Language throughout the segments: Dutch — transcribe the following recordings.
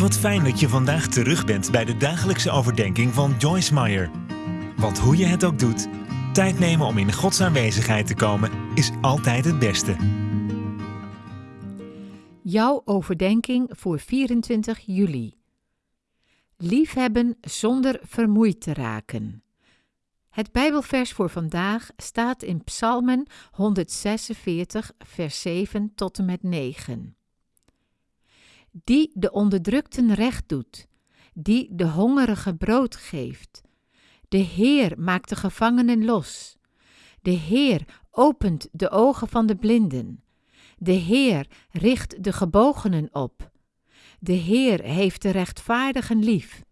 Wat fijn dat je vandaag terug bent bij de dagelijkse overdenking van Joyce Meyer. Want hoe je het ook doet, tijd nemen om in Gods aanwezigheid te komen is altijd het beste. Jouw overdenking voor 24 juli. Liefhebben zonder vermoeid te raken. Het Bijbelvers voor vandaag staat in Psalmen 146, vers 7 tot en met 9 die de onderdrukten recht doet, die de hongerige brood geeft. De Heer maakt de gevangenen los. De Heer opent de ogen van de blinden. De Heer richt de gebogenen op. De Heer heeft de rechtvaardigen lief.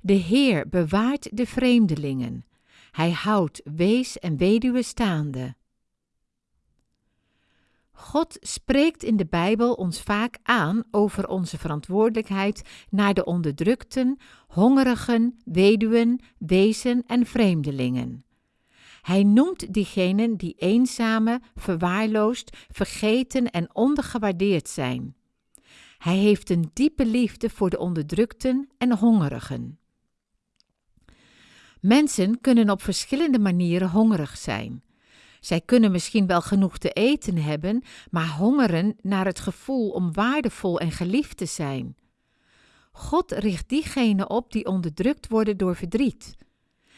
De Heer bewaart de vreemdelingen. Hij houdt wees en weduwe staande. God spreekt in de Bijbel ons vaak aan over onze verantwoordelijkheid naar de onderdrukten, hongerigen, weduwen, wezen en vreemdelingen. Hij noemt diegenen die eenzame, verwaarloosd, vergeten en ondergewaardeerd zijn. Hij heeft een diepe liefde voor de onderdrukten en hongerigen. Mensen kunnen op verschillende manieren hongerig zijn. Zij kunnen misschien wel genoeg te eten hebben, maar hongeren naar het gevoel om waardevol en geliefd te zijn. God richt diegenen op die onderdrukt worden door verdriet.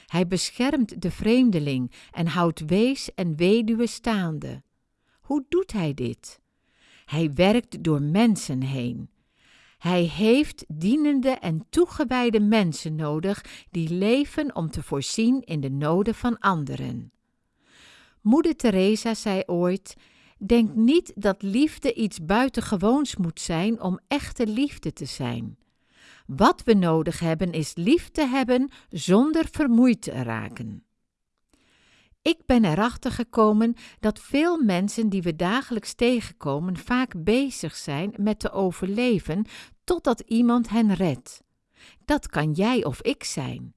Hij beschermt de vreemdeling en houdt wees en weduwe staande. Hoe doet hij dit? Hij werkt door mensen heen. Hij heeft dienende en toegewijde mensen nodig die leven om te voorzien in de noden van anderen. Moeder Teresa zei ooit: Denk niet dat liefde iets buitengewoons moet zijn om echte liefde te zijn. Wat we nodig hebben is lief te hebben zonder vermoeid te raken. Ik ben erachter gekomen dat veel mensen die we dagelijks tegenkomen vaak bezig zijn met te overleven totdat iemand hen redt. Dat kan jij of ik zijn.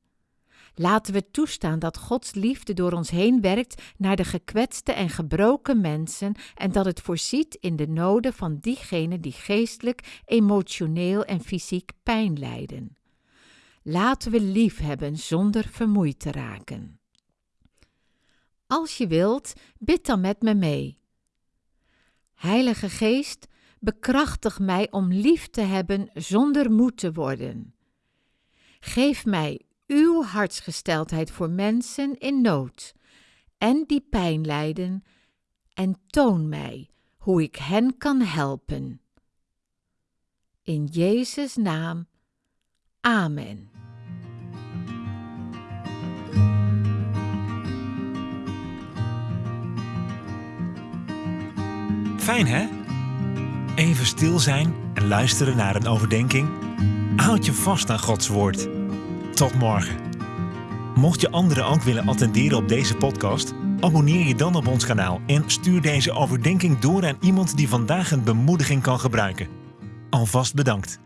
Laten we toestaan dat Gods liefde door ons heen werkt naar de gekwetste en gebroken mensen en dat het voorziet in de noden van diegenen die geestelijk, emotioneel en fysiek pijn lijden. Laten we lief hebben zonder vermoeid te raken. Als je wilt, bid dan met me mee. Heilige Geest, bekrachtig mij om lief te hebben zonder moed te worden. Geef mij uw hartsgesteldheid voor mensen in nood en die pijn lijden, en toon mij hoe ik hen kan helpen. In Jezus' naam. Amen. Fijn hè? Even stil zijn en luisteren naar een overdenking. Houd je vast aan Gods woord. Tot morgen. Mocht je anderen ook willen attenderen op deze podcast, abonneer je dan op ons kanaal en stuur deze overdenking door aan iemand die vandaag een bemoediging kan gebruiken. Alvast bedankt.